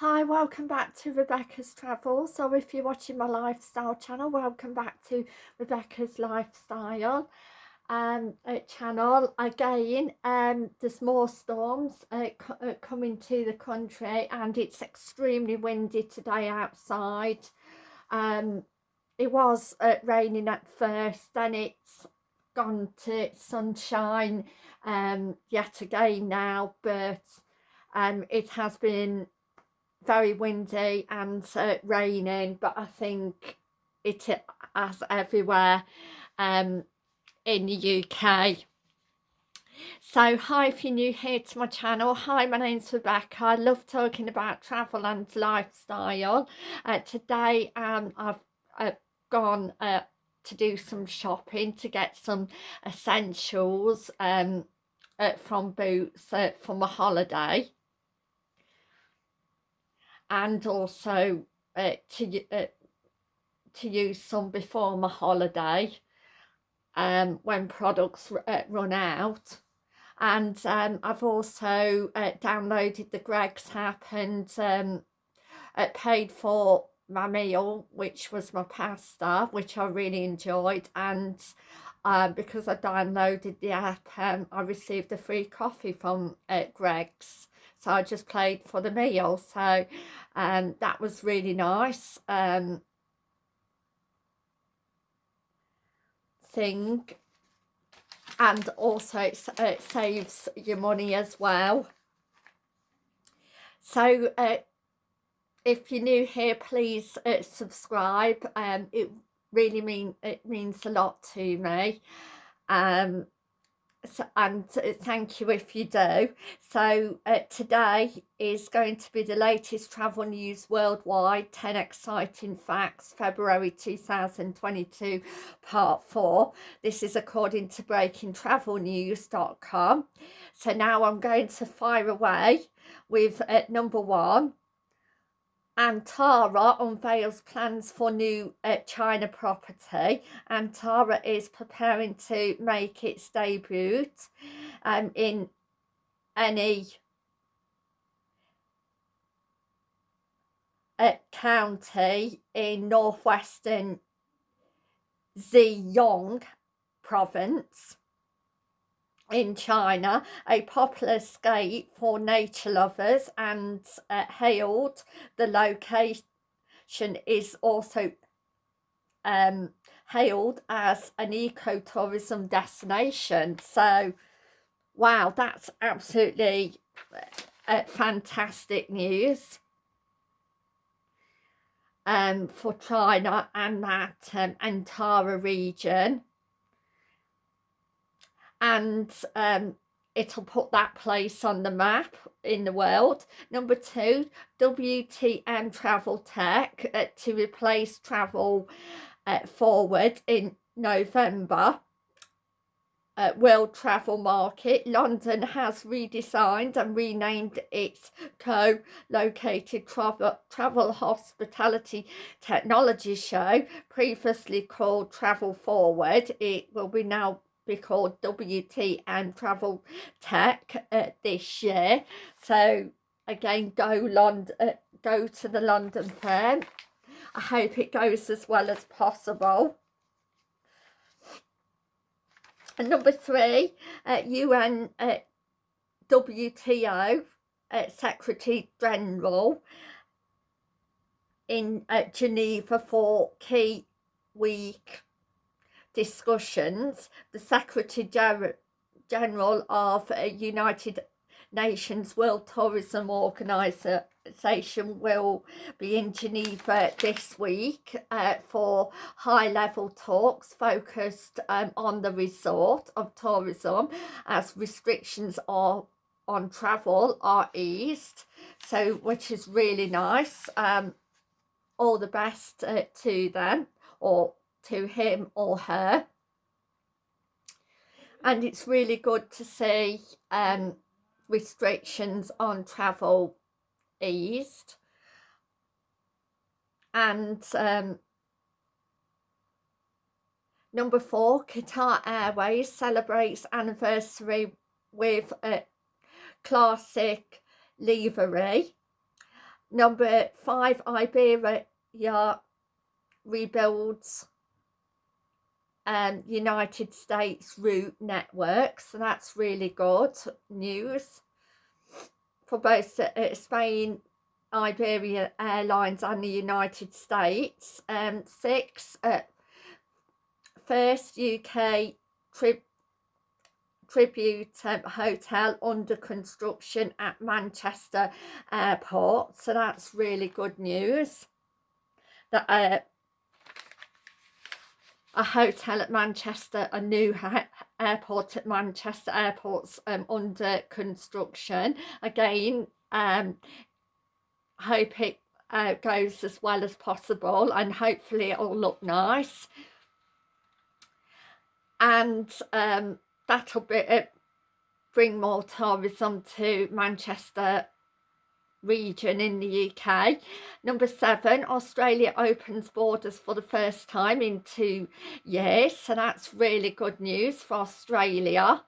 Hi, welcome back to Rebecca's Travel. So if you're watching my lifestyle channel, welcome back to Rebecca's Lifestyle um, uh, channel. Again, um, there's more storms uh, uh, coming to the country and it's extremely windy today outside. Um, it was uh, raining at first, then it's gone to sunshine um, yet again now, but um, it has been very windy and uh, raining but I think it as everywhere um, in the UK so hi if you're new here to my channel hi my name's Rebecca. I love talking about travel and lifestyle. Uh, today um, I've uh, gone uh, to do some shopping to get some essentials um, uh, from Boots uh, for my holiday and also uh, to uh, to use some before my holiday um, when products uh, run out. And um, I've also uh, downloaded the Greggs app and um, uh, paid for my meal which was my pasta which I really enjoyed. And uh, because I downloaded the app and I received a free coffee from uh, Greggs. So I just played for the meal. So um, that was really nice. Um, thing. And also it, it, saves your money as well. So uh, if you're new here please uh, subscribe. Um, it really mean it means a lot to me um, and thank you if you do. So uh, today is going to be the latest travel news worldwide, 10 exciting facts, February 2022, part 4. This is according to breakingtravelnews.com. So now I'm going to fire away with uh, number one, Antara unveils plans for new uh, China property. Antara is preparing to make its debut um, in Anji uh, county in northwestern Zhejiang province in China, a popular escape for nature lovers and uh, hailed the location is also um, hailed as an ecotourism destination. So, wow, that's absolutely uh, fantastic news um, for China and that um, Antara region and um, it'll put that place on the map in the world. Number two, WTM Travel Tech uh, to replace Travel uh, Forward in November. Uh, World Travel Market, London has redesigned and renamed its co-located travel, travel Hospitality Technology Show, previously called Travel Forward. It will be now be called WTM Travel Tech uh, this year. So again, go London, uh, go to the London Fair. I hope it goes as well as possible. And number three, uh, UN uh, WTO uh, Secretary General in uh, Geneva for key week discussions, the Secretary General of United Nations World Tourism Organization will be in Geneva this week uh, for high-level talks focused um, on the resort of tourism as restrictions are on travel are eased. So which is really nice um, all the best uh, to them or to him or her. And it's really good to see um, restrictions on travel eased. And um, number four Qatar Airways celebrates anniversary with a classic livery. Number five, Iberia rebuilds um, United States route network. So that's really good news for both uh, Spain, Iberia Airlines and the United States. Um, six, uh, first UK trip tribute um, hotel under construction at Manchester Airport. So that's really good news. That uh, a hotel at Manchester, a new airport at Manchester Airport's um, under construction. Again, um, hope it uh, goes as well as possible and hopefully it'll look nice. And um, that'll be bring more tourism to Manchester region in the UK. Number seven, Australia opens borders for the first time in two years. So that's really good news for Australia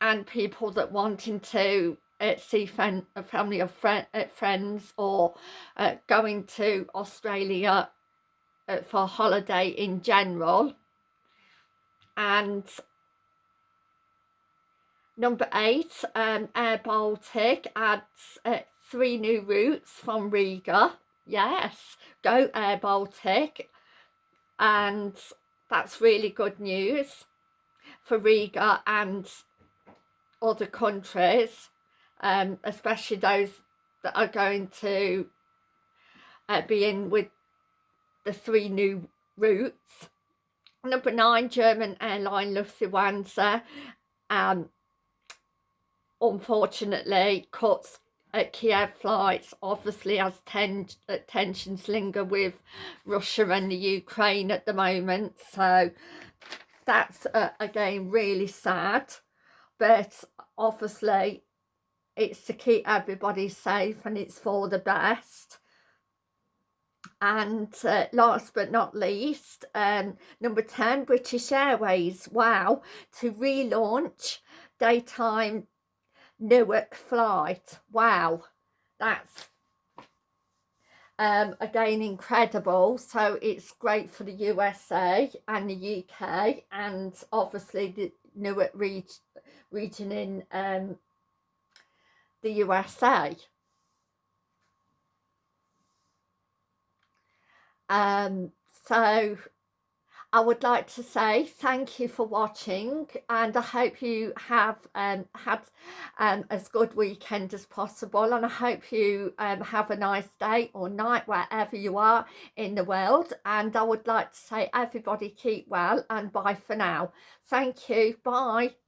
and people that wanting to uh, see a family of friend, uh, friends or uh, going to Australia uh, for holiday in general. And Number eight, um, Air Baltic adds uh, three new routes from Riga. Yes, go Air Baltic. And that's really good news for Riga and other countries, um, especially those that are going to uh, be in with the three new routes. Number nine, German airline Lufthansa um, unfortunately cuts at Kiev flights obviously as ten, tensions linger with Russia and the Ukraine at the moment. So that's uh, again really sad. But obviously it's to keep everybody safe and it's for the best. And uh, last but not least um, number 10 British Airways. Wow. To relaunch daytime Newark flight. Wow, that's um, again incredible. So it's great for the USA and the UK and obviously the Newark region, region in um, the USA. Um, so I would like to say thank you for watching and I hope you have um, had um, as good weekend as possible and I hope you um, have a nice day or night wherever you are in the world and I would like to say everybody keep well and bye for now. Thank you. Bye.